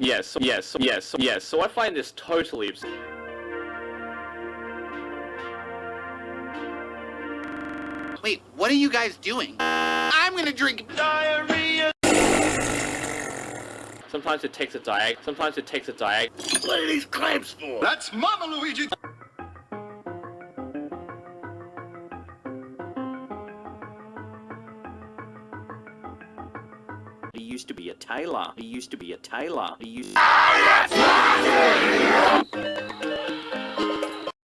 Yes, yes, yes, yes. So I find this totally abs- Wait, what are you guys doing? I'm gonna drink diarrhea. Sometimes it takes a diag. Sometimes it takes a diag. What are these clamps for? That's Mama Luigi. He used to be a tailor. He used to be a tailor. He used.